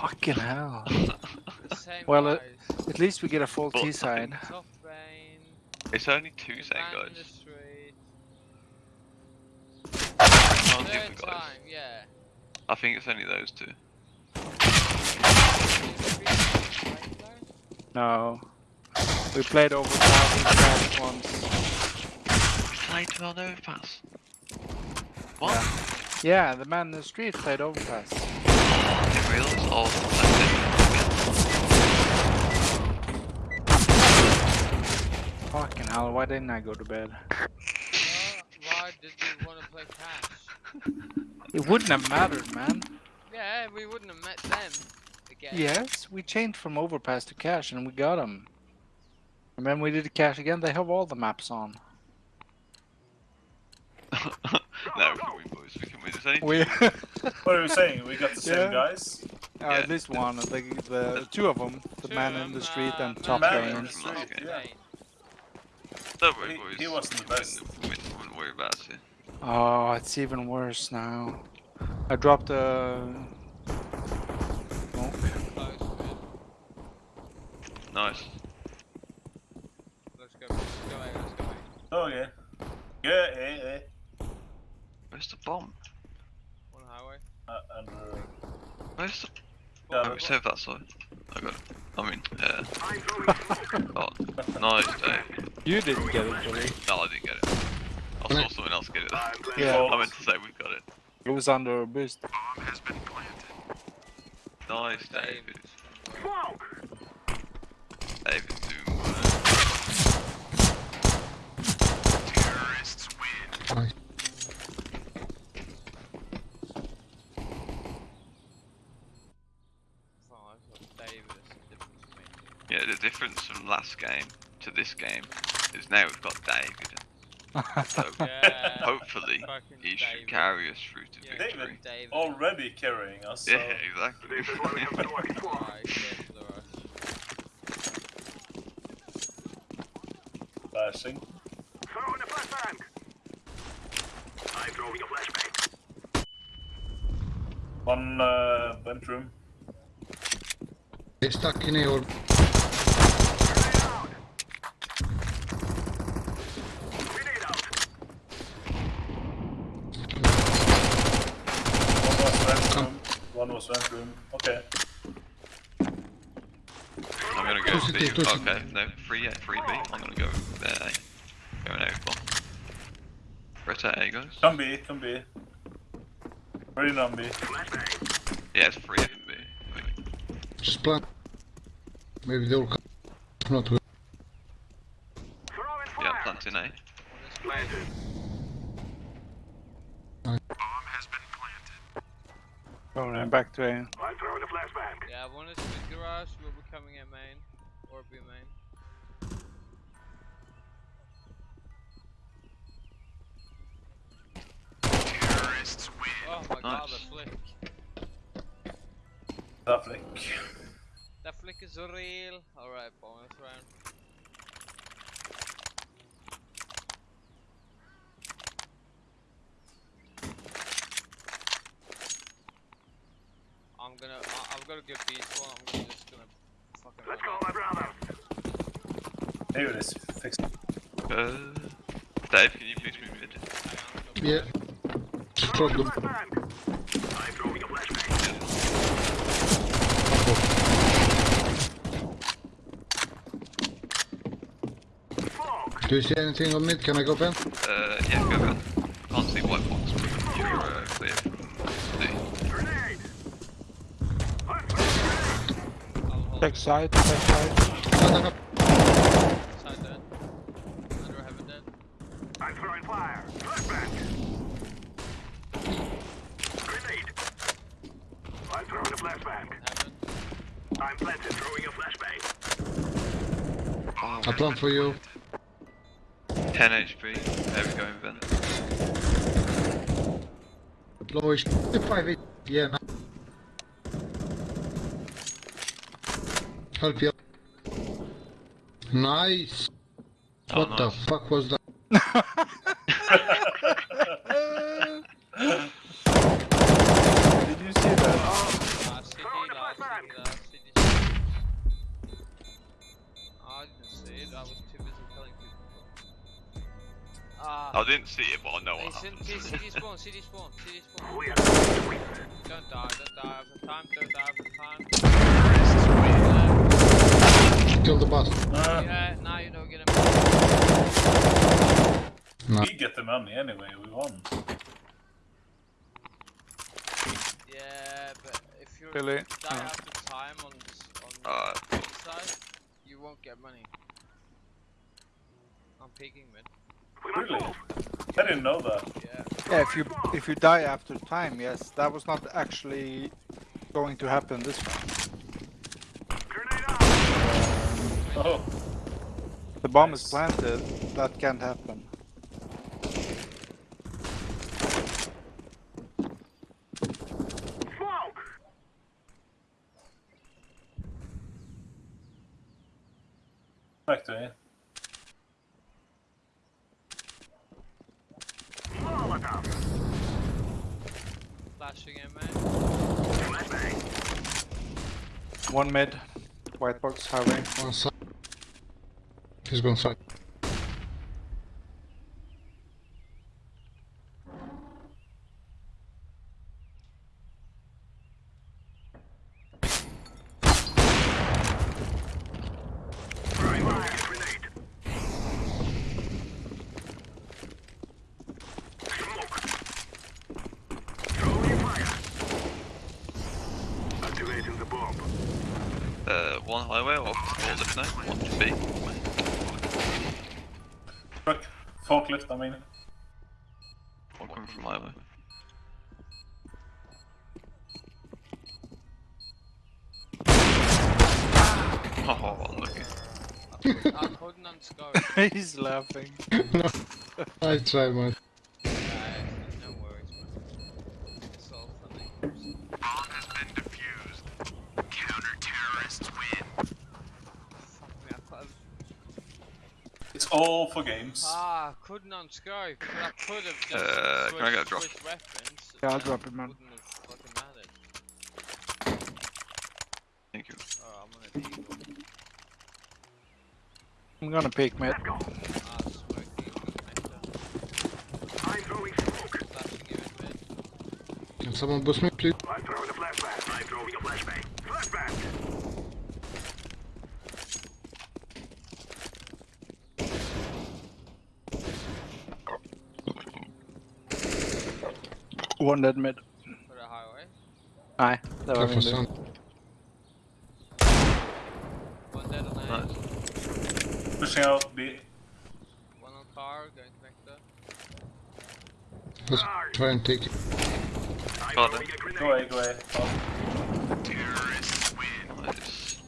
Fucking hell. The same Well, uh, guys. At least we get a full T I T side. Top vein. It's only two the same man in the guys. Third different guys. time, yeah. I think it's only those two. No. We played over thousand once. Played to on overpass. What? Yeah, the man in the street played overpass. In real? Fucking hell, why didn't I go to bed? Well, why did you want to play Cache? It wouldn't have mattered, man. Yeah, we wouldn't have met them again. Yes, we changed from overpass to Cache and we got them. And then we did the Cache again, they have all the maps on. it. no, we can win, boys. We can win. There's only We. What are we saying? We got the same Yeah. guys? uh, Yeah. at least one, the, the two of them, the Two man in the street uh, and top man in lane. the street, Top yeah. Don't worry, boys. he wasn't the We can best. We wouldn't worry about it. Oh, it's even worse now. I dropped a smoke. Nice. Let's go. Let's go Let's go Oh yeah. Yeah, yeah, yeah. Where's the bomb? One highway. Uh, and, uh, Where's the... yeah, Oh, we saved that side. I got it. I mean, yeah. oh, nice, Dave. You didn't get it, Johnny. No, I didn't get it. I saw someone else get it. Yeah, I meant to say we got it. it was under a boost. Nice, Dave. David. David's doing well. Nice. Oh, I thought David is the difference for me. Yeah, the difference from last game to this game is now we've got David. So Yeah. hopefully Fucking he should David. carry us through to Yeah, David. victory. David. already carrying us. So. Yeah, exactly. Alright, get to the rush. Flashing. One uh, vent room. They're stuck in here. One was vent room. One was eh? vent room. Okay. I'm gonna go Toss it, B. toss it. Okay, no, free A, free B. I'm gonna go there. Going out bomb. Right at A, guys. Come B, come B. Ready on B. Yeah, it's free A and B. Wait. Just plant. Maybe they'll come. Not, we'll Yeah, planting A. One is close. Going right back to A. Yeah, one is mid garage. We'll be coming in main. Or B main. Terrorists win. Oh my god, the flick. The flick. That flick is real. Alright, bonus round. I'm gonna. I, I'm gonna give these one. I'm gonna just gonna fucking. Let's go, my brother. Here it is. Fix it. Uh, Dave, can you push me mid? Yeah. Just drop them. Do you see anything on mid? Can I go Ben? Uh, yeah, go ahead. Can't see white box, but you're uh, clear from D. I'll hold Check side, check side. Attack up. side dead. Under heaven dead. I'm throwing fire. Flashbang. Grenade. I'm throwing a flashbang. Heaven. I'm planted. Throwing a flashbang. Oh, I plant for you. 10 HP. There we go, Ben. Lowish. 5 8. Yeah, man. Help you. Nice. Oh, what the fuck was that? Did you see that? City last. Flashbang. uh, city streets. Oh, I didn't see it. I was too busy telling people. Ah. I didn't see it, but I know what Hey, happened. city, city spawn, city spawn, city spawn. We are going to win. Don't die, don't die over time, don't die over time. Kill the boss. Uh, Yeah, now you don't get him. No. we get the money anyway, we won. Yeah, but if you Really? die Oh. after time on this, on Uh, this side, you won't get money. I'm peeking mid. Really? I didn't know that. Yeah. Yeah, if you if you die after time, yes, that was not actually going to happen this round. Grenade. Oh, The bomb is planted. That can't happen. Back to it. Molotov. Flashing in, man. One mid, white box, highway. One side. He's gone side. Throwing fire. Grenade. Smoke. Throwing fire. Activating the bomb. uh, one highway or all left now? One to B. Truck. Forklift, I mean. One coming from highway. Oh, unlucky. I couldn't unscope. He's laughing. I tried man. Yeah, no worries, man. It's all funny. Fuck me, I thought- It's all for games. Couldn't unscope. But I could have just Uh, can I get a drop? switched weapons. Yeah, I'll drop it, man. Wouldn't have fucking mattered. Thank you. Oh, I'm on a. I'm gonna peek mid. Let's go. Ah, smoking. Connector. I'm throwing smoke. Flashing you in mid. Can someone boost me, please? I'm throwing a flashbang. I'm throwing a flashbang. Flashbang. One dead mid. For the highway. Aye, det var Careful, min son. tur. One dead on A. Nice. Pushing out B. One on car, going connector. Let's try and take it. I'm Got throwing it. a grenade. Go away, go away. Nice.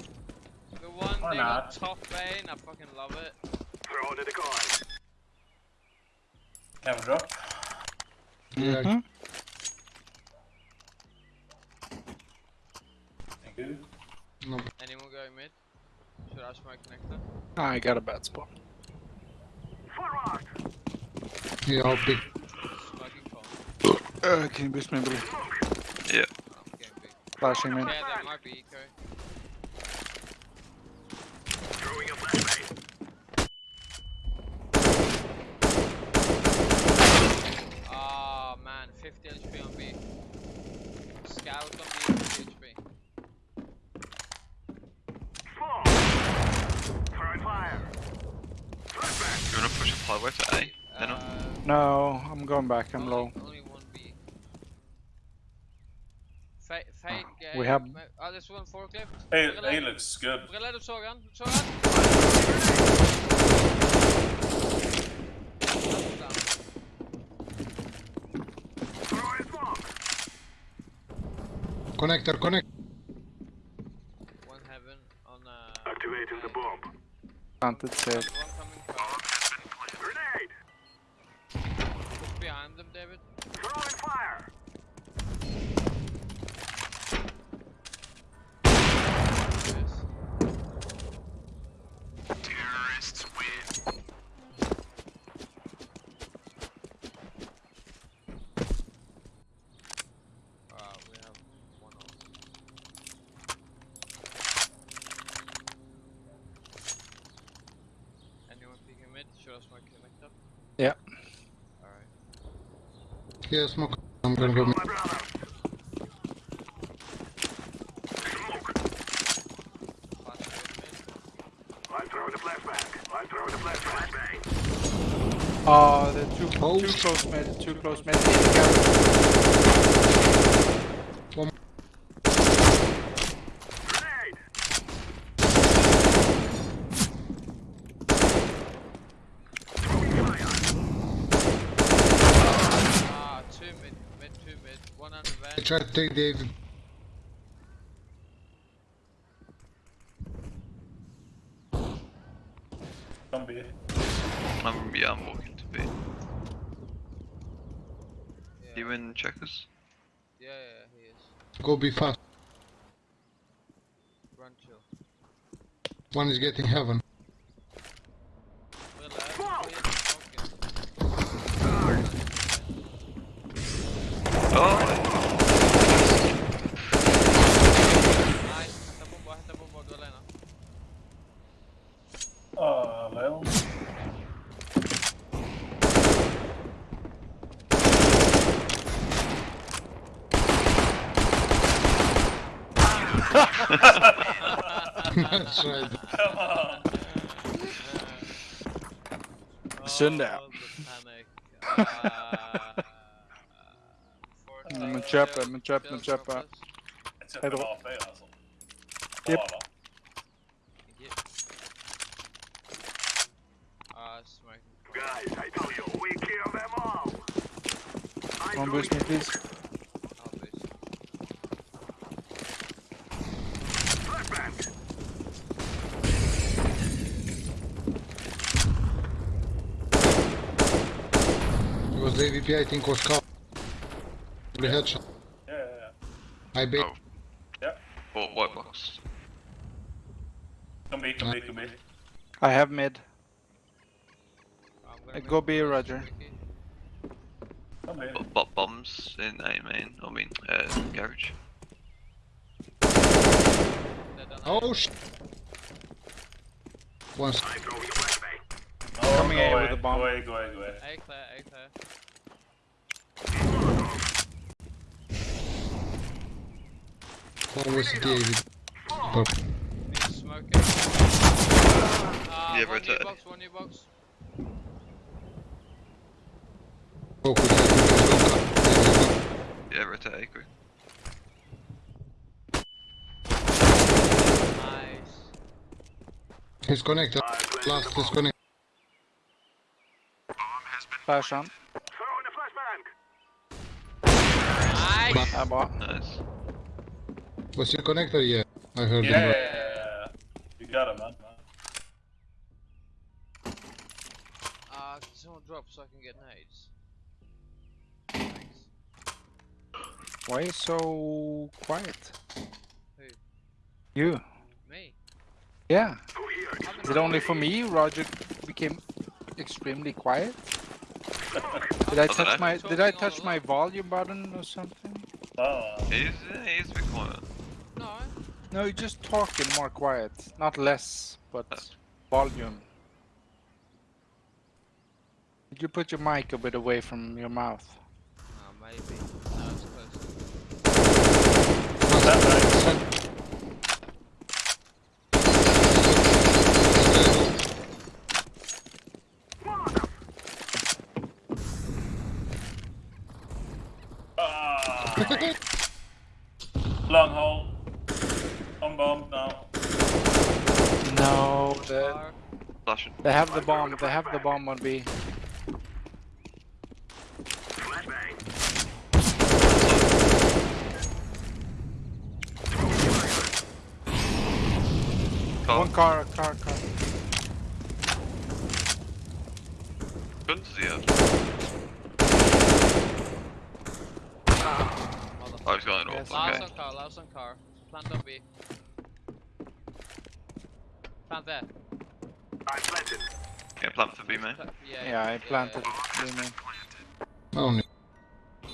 The one Why thing not? on top lane, I fucking love it. Throw under the car. have a drop. Yeah, Mhm. Thank you. no. Anyone going mid? Should I smoke connector? I got a bad spot. Forward. Yeah, I'll be. Smoking phone. Uh, can you boost me, Billy? Yeah. I'm. Flashing mid. Yeah, that might be eco. Throwing a flashbang. Ah man, 50 HP on B. Scout on B, 50 HP. Smoke. Throwing fire. Flashbang. You wanna push up highway to A? Uh, No, I'm going back. I'm only, low. Only one B. Fade, fade game. we have- Ah, there's one forklift. Hey, Brille- hey, looks good. Brille, du såg han? Du såg han? Throwing. Connector, connect. One heaven on uh. Activating the bomb. Planted safe. One coming car. Grenade. Push behind them, David. Throwing fire. Yes. Terrorists win. Uh, we have one on. Alright. Yeah, smoke. I'm gonna go. My brother. Smoke. Flash with me. I'm throwing a flashbang. I'm throwing a flashbang. Oh, they're too, Oh. too close mid, too close mid. In the garage. Grenade. Throwing fire. Ah, two mid, mid, two mid. One I vent. try to take David. Come B. I'm, yeah, I'm walking to B. Yeah. You in checkers? Yeah, yeah, he is. Go be fast. Run chill. One is getting heaven. We're left. We're smoking. Oh! Nice. Hämta bomba, hämta bomba. Du är alena. Ah, Leon. That's right. Come on. Synd det. Oh, the panic. Ah. Men köper, men köper, men köper. Jag köpte Hejdå. bara fyra alltså. Japp. Bara. Ah, smoking. Guys, I told you, we kill them all. I'm boost me, please. I'll boost. flashbang. It was the AVP, I think, was covered. The headshot. Yeah, yeah, yeah. I bait. Oh. Yep. Or white box. Come B, come B, come B. I have mid. I'm Uh, go make B, a Roger. squeaky. Come B. Got bot bombs in A main. I mean, uh, garage. Dead on A. Oh sh. One. I'm throwing a flashbang. Oh, Coming go A with the bomb. Go away, go away, go away. A clear, A clear. One was the AVP. Four. He's smoking. Ah, Yeah, one new box, one new box. Focus. I think it's gonna come. Yeah, rotate A quick. Nice. He's connected. Last is connected. Flash on. Throwing a flashbang. Nice! Ja. Nice. Was your connector? Yeah. I heard Yeah, him. yeah, yeah, yeah. You got it, man. Ah, can someone drop so I can get nades? Thanks. Why are you so quiet? Who? You. Me? Yeah. Is it only for me Roger became extremely quiet? Did I I dunno. touch my did I touch my volume button or something? Oh, He's, uh, he's a bit quiet. No. No, you just talking more quiet. Not less, but volume. Did you put your mic a bit away from your mouth? Oh, maybe. No, it's close. that way. Ah, long hole. On bomb now. No, the, Car. Flashing. They have the bomb. They have the bomb on B. Flashbang. Car. One car, car, car. Guns does he have? Motherfucker. Oh, he's going off. Yes. Last Okay. on car, last on car. Plant on B. Plant there. I'm planted. Yeah, plant for B main. Pla- Yeah, Yeah, I planted yeah. it. Lean in. Only. Oh,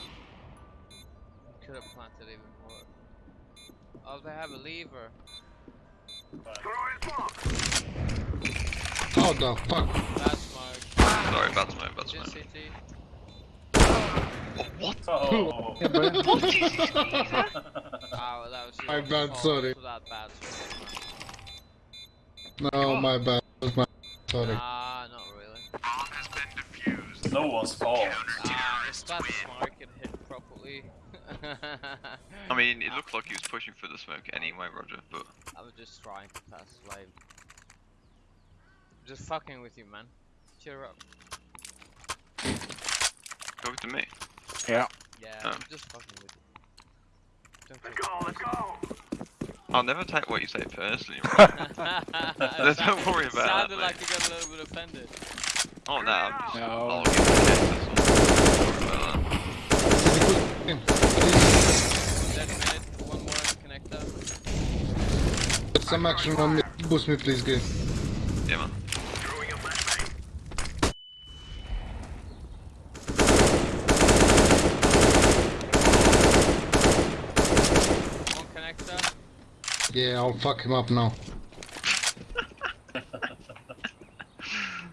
Could have planted even more. Oh, they have a lever. Throwing smoke. How the fuck? That's smart. Sorry, bad smoke, bad Jin smoke. CT. Oh, what? Oh. Yeah, bro. Oh, that was My your bad, fault sorry. for that bad smoke, man. No, my bad. That was my sorry. Nah, not really. no one's fault. Ah, if that smoke had hit properly. I mean, it looked like he was pushing for the smoke anyway, Roger, but I was just trying to pass lane. Just fucking with you, man. Cheer up. go to me. Yeah, Oh. I'm just fucking with you. Don't Let's go, let's go. I'll never take what you say personally, it Roger. personally. Don't worry about that, Sounded mate. like you got a little bit offended. oh, no, I'm just... No. I'll give you a hit, that's all. Sorry about that. Dead minute, one more connector. Get some action on me. Boost me, please, game. Yeah, man. Throwing a flashbang. One connector. Yeah, I'll fuck him up now.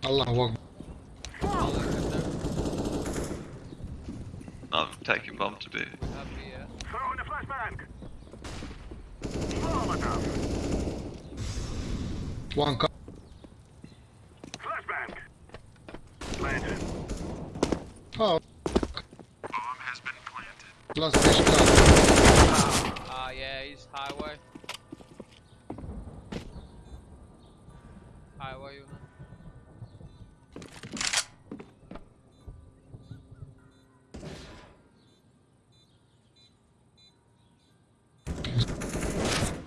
Allah connector. I'm taking bomb to be. Happy, yeah. A flashbang. One cut. Flashbang. Planted. Oh, Bomb has been planted. last fish cut. Ah, yeah, he's highway. Highway, you know.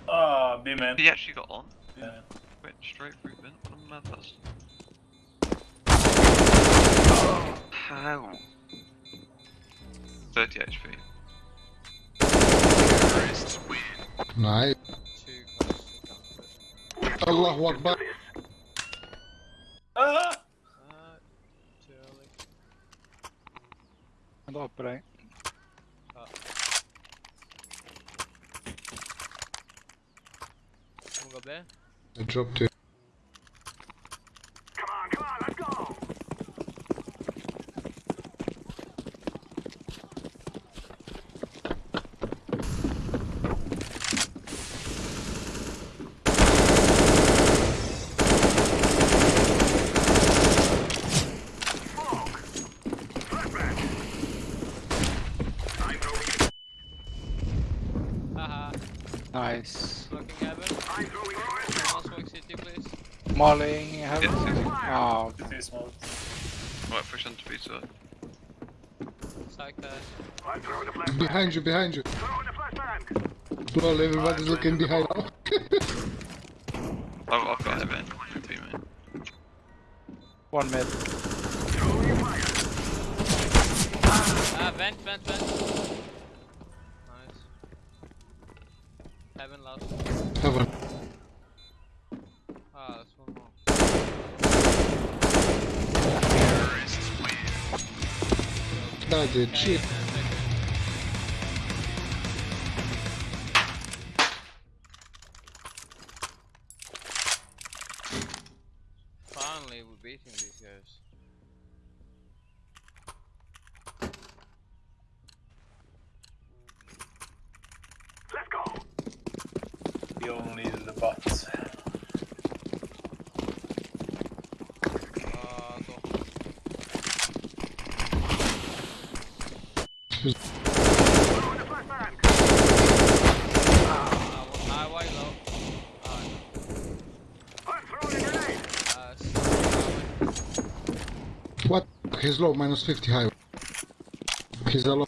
Ah, B man. He actually got on. Yeah. Went straight through vent. What a mad bastard. How? 30 HP. Nice. Too close to. Allahu Akbar. Ah! Ah, too early. Han la på deg. Can we go B? I dropped it. Come on, come on, let's go. Smoke. Flashbang. I'm throwing. Haha. Nice. Smoking heaven. I'm throwing. One smoke city, please. Mollying heaven. Yes, yes. Oh, City smoke. Right, push on to B side. Psych there. I'm throwing a flashbang. Behind you, behind you. Throwing a flashbang. Lol, everybody's looking behind. I've, I've got heaven. B, mate. one mid. Throwing fire. Ah, vent, vent, vent. Nice. Heaven last. Heaven. That's it. He's low, minus 50 high. He's a low.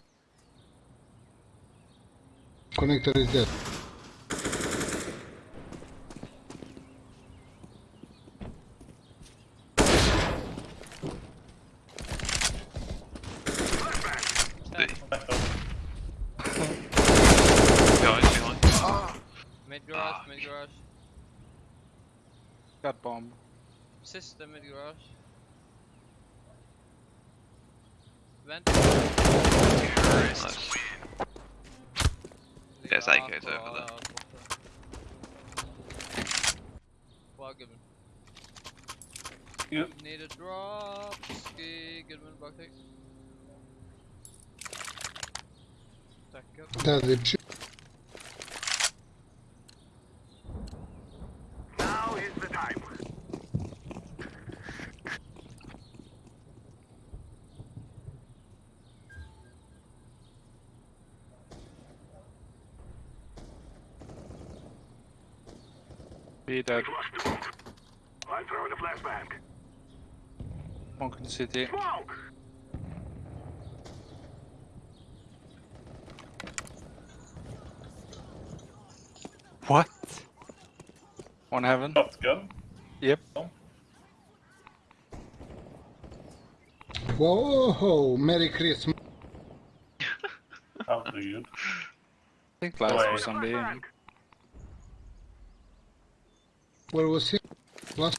Connector is dead. Flashbang. D. Step. Behind, behind. Mid garage, Ah, mid garage. Got bomb. Sister mid garage. Vent. Nice. Yes, Ah, AK's over there. borta. Bra gubben. You, Need a drop. Ski, Goodman, Bucktick. Tackle. Där är det. Now is the time. Be dead. Flush the smoke. I'm throwing a flashbang. Smoke in the city. Smoke! What? One heaven. shotgun. Yep. Whoa, Merry Christmas. Herregud. I think last Wait. was on B. Flashbang. Where was he? Last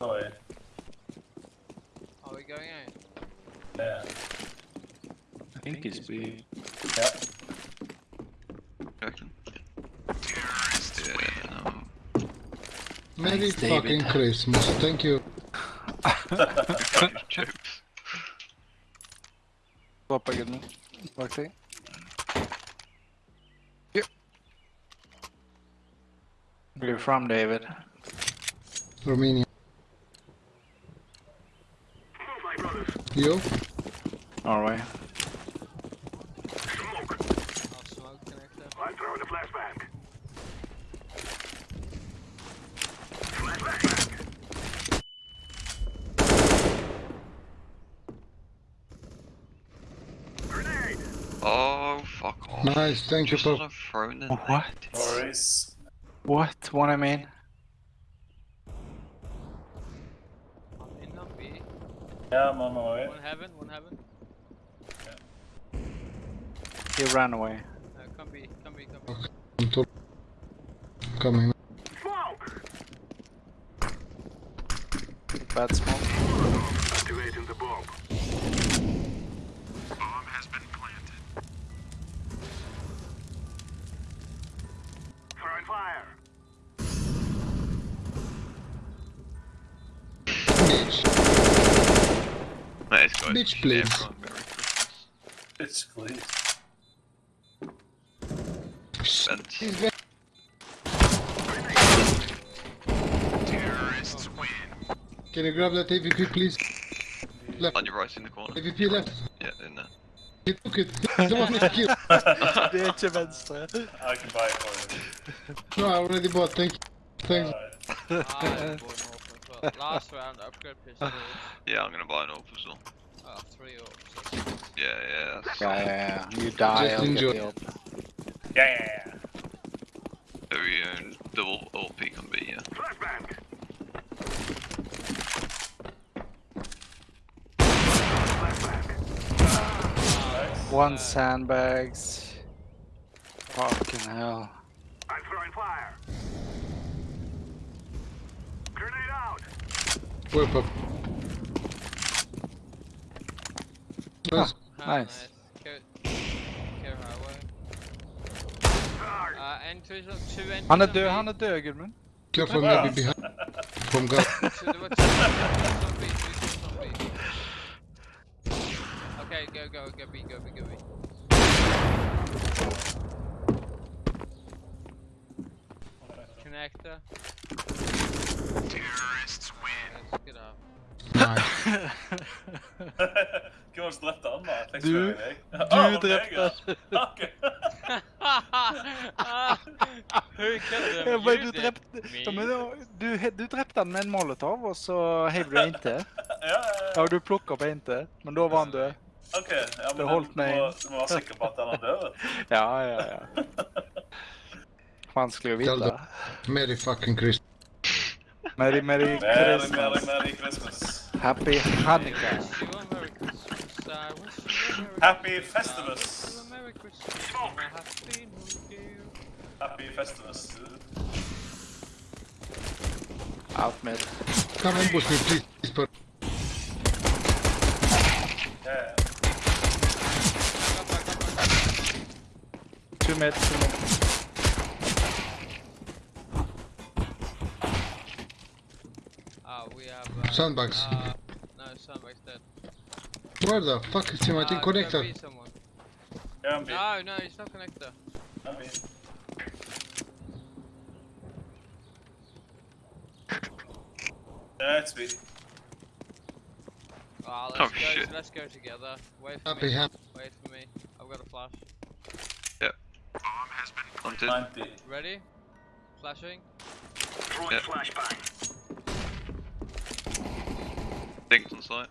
Oj. Are we going in? Yeah. I think it's B. Yeah. reckon. Yeah, no. Merry Thanks, David. fucking Christmas. Thank you. Jokes. Drop again. nu. Bucktick. Yep. Where you from, David? Romania. Move, my. You? Norway. Smoke. Smoke. I'm throwing a flashbang. Flashbang. Grenade. Oh, fuck off. Nice, thank you Just for. as I've What? net. Worries. What? What I mean? I'm in on B. Yeah, I'm on my way. One heaven, one heaven. He ran away. Uh, come B, come B, come B. I'm to- coming. Smoke. Bad Bitch, please. Everyone, Merry Christmas. Bitch, please. Bent. He's very- Terrorists win. Can you grab that AVP please? Left. On your right in the corner. AVP left. Yeah, in there. He took it. He's the one who killed. Det är inte. I can buy it for you. No, I already bought. Thank you. Thanks. Alright. Ah, I'm going off as well. Last round, upgrade pistol. Yeah, I'm gonna buy an AWP as well. Orbs. Yeah, yeah. Yeah, yeah, yeah. You die, Just I'll enjoy. get the Yeah. very own double OP can be, yeah. Flashbang. Flashbang. One sandbags. Fucking hell. I'm throwing fire. Grenade out. Whip up. Nice. Ah, Nice. Care, care Uh, entries on two entries Han är on död, han är död Gudmund. Careful, maybe behind. From God. So there were two entries on B, two entries on B. Okay, go, go, go B, go B, go B. Connector. Terrorists win. Let's get out. Nice. Hvem var det som drepte han, da? Jeg tenkte Du- det var deg. Du Ah, var det drepte meg, ja? Ok. Who killed him? Ja, men You du did. drepte, Me. ja, men då- du, du drepte han med en molotov och så hev du inte. Ja, ja, Ja, ja. du plockade på inte. Men då var han död. Ok, ja, men Det holdt du, meg må, inn. du må være sikker på at han er død. Ja, ja, ja. Fan skulle jag Tell veta. Merry fucking Christmas. Merry, Merry Merry, Merry, Christmas. Merry Christmas. Happy Hanukkah. Wish you a Merry Christmas. I wish you a Merry Happy Festivus. wish you a Merry Christmas and a Happy New Year. Happy Festivus. Out mid. Come ambush me, please. But Yeah. Two mid, two mid. Uh, Ah, we have. Uh, Sandbags. Uh, no, sandbags dead. Where the fuck is him? I think gotta connector. Yeah, I'm No, no, he's not connector. I'm B. Yeah, it's Ah, Oh, let's go. shit. Let's go together. Wait for Happy me. ham. Wait for me. I've got a flash. Yep. Bomb has been planted. 90. Ready? Flashing. Throwing Yeah. flashbang. Dinked on site.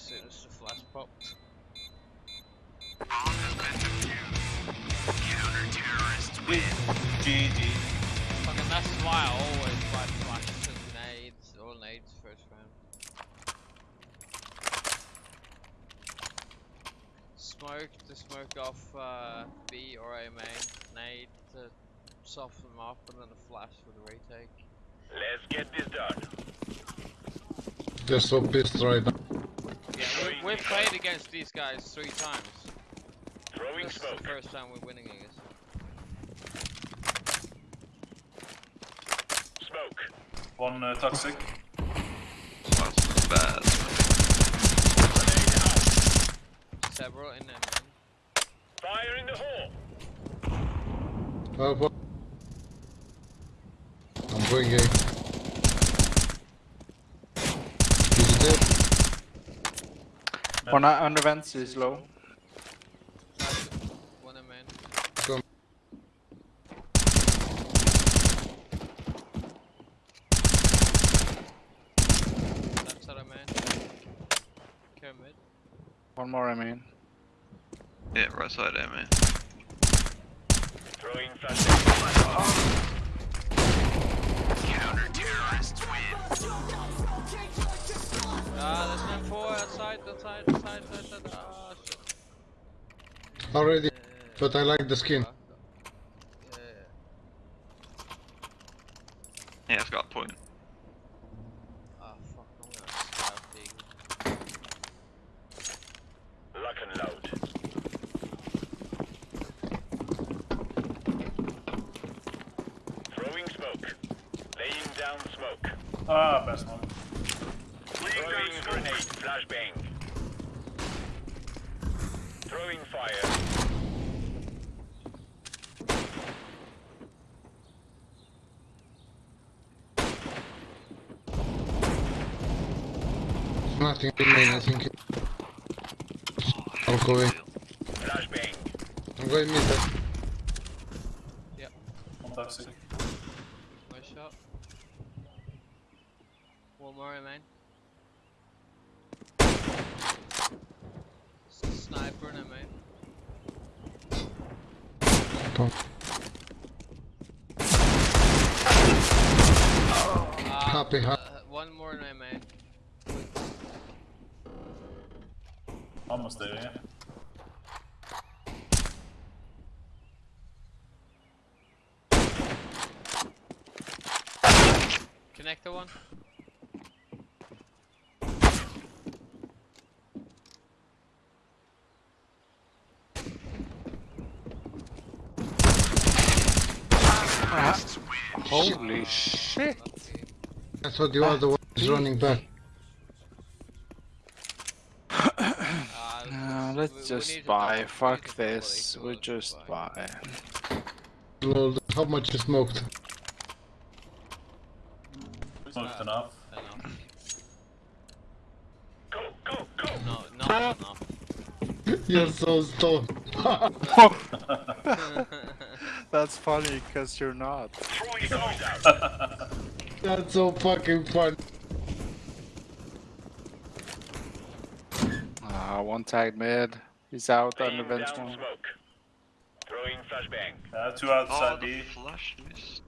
As soon as the flash popped. GG. Fucking that's why I always buy flashes and nades, all nades first round. Smoke to smoke off uh, B or A main, nade to soften them up, and then a flash for the retake. Let's get this done. They're so pissed right now. Yeah, we, we've played against these guys three times. Throwing This is the first time we're winning against. them. Smoke. One uh, toxic. That's bad. Several in there, man. Fire in the hole. Oh, what? I'm going A. Is it dead? One uh, under vents is low. One in main. Come. Left side of main. Care mid. One more, I mean. Yeah, right side there, man. Throwing flashbang. Counter-terrorists win. Ah, there's man four outside, outside, outside, outside. Ah, shit. Already, but I like the skin. Yeah. Yeah, it's got a point. Ah, fuck, I'm gonna scout the Lock and load. Throwing smoke. Laying down smoke. Ah, best one. Throwing grenade. Flashbang. Throwing fire. Nothing remain, I think. I'll go in. I'm going mid. uh, One toxic. Nice shot. One more in main. Sniper in a main. Come. Ah, Happy, uh, one more in a main. Almost there, yeah. Connector one. Holy shit! I thought you were the other one is running back. Ah, Uh, let's we just need buy. Fuck need to double this. equal We it, just buy. Lol, how much is smoked? Smoked enough. Enough. Go, go, go. No, not enough. You're so stoned. That's funny because you're not. Throwing smoke out. That's so fucking fun. Ah, one tagged mid. He's out under Laying vents down one. smoke. Throwing flashbang. Uh, two outside Oh, the B. flash missed.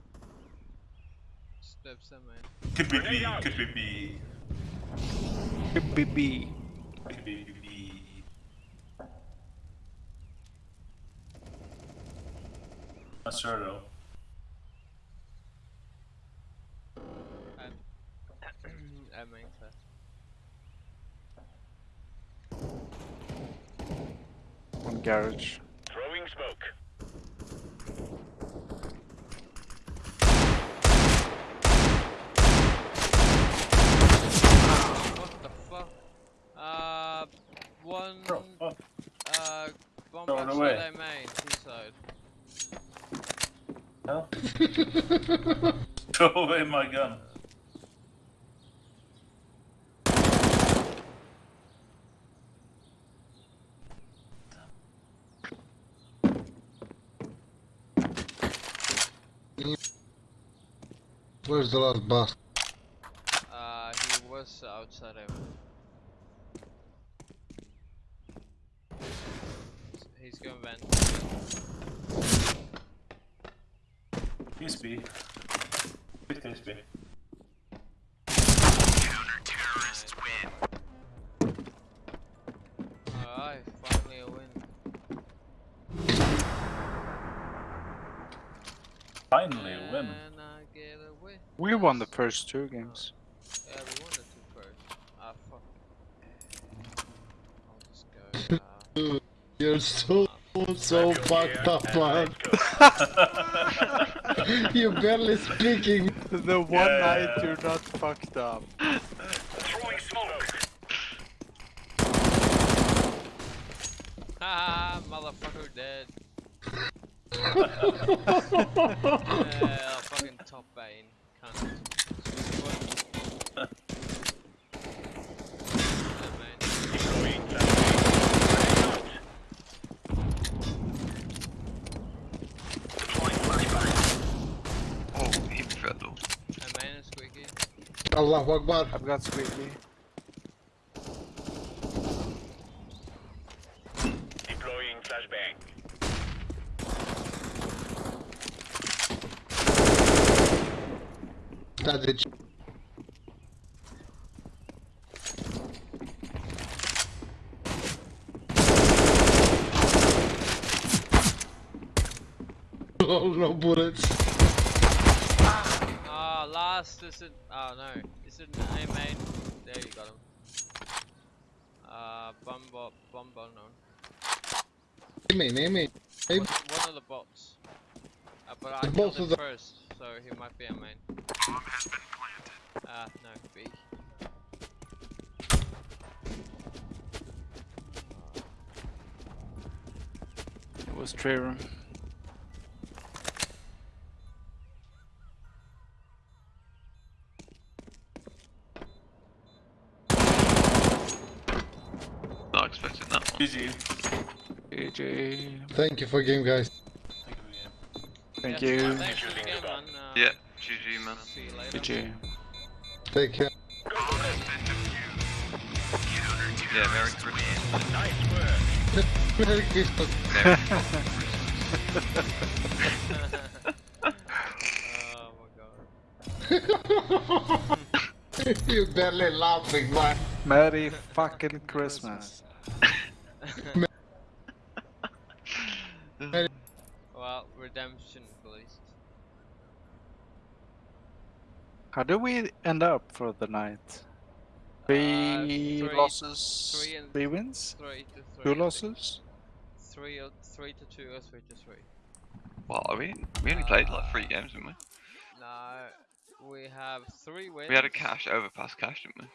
Steps in main. Could be B. Out. Could be B. B B. Could be B. Not sure though. I main from garage. Throwing smoke. What the fuck? Uh, one. Oh, fuck. Uh, bomb Throw back away. side main, inside. Hell. Throw away my gun. Where's the last boss? Uh, he was outside of. He's going vent. Peace be. Peace be. Finally a win. We won the first two games. Yeah, we won the two first. Ah, fuck. I'll just go. Uh, You're so, so fucked up, man. You're barely speaking. The one Yeah. night you're not fucked up. Throwing smoke. haha, motherfucker dead. Yeah, fucking top bane. Cunt. Yeah, man. Throwing flashbang. Deploying flashbang. Oh, he fell. Yeah, man, it's squeaky. Allah Akbar. I've got Squeaky. Deploying flashbang. It. Oh, no bullets. Ah, last is it? Oh no, is it A main? There you got him. Uh, Bumbo, Bumbo, no. Aim in, aim in. Aim. One, one of the bots. Uh, but I The killed him of the- first, so he might be a main. Bomb has been planted. Ah, no, B. It was Trevor. Not expecting that one. GG. AJ. Thank you for game, guys. Thank Yes, you. Thanks for the game, man. Uh, Yeah, GG man. See you later. AJ. Take care. Yeah, Merry Christmas. Nice work. Merry Christmas. Oh my god. You're barely laughing, man. Merry fucking Christmas. Well, redemption at least. How do we end up for the night? Uh, three, three- losses, three and- three wins, Three to three. two losses. Three or three to two or three to three. Well, are we? We only played like three games, didn't we? No, we have three wins. We had a Cache overpass Cache, didn't we?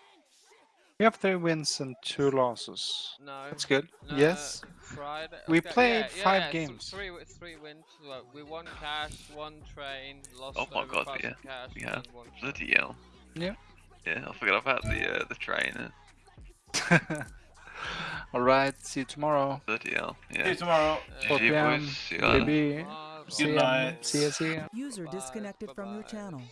We have three wins and two losses. No. That's good. no, yes. Friday. We okay, played yeah, five yeah, th- games. three, three wins. Well, we won Cache, one train, lost Oh my god, overpass yeah. Cache, We have. and one train. Bloody hell. Yeah. Yeah, I forgot about the uh, the train. uh, All right. See you tomorrow. Bloody hell. Yeah. See you tomorrow. Uh, GG p.m. boys. See you later. Maybe. Good night. See ya. See ya. User bye, disconnected from your bye-bye. channel.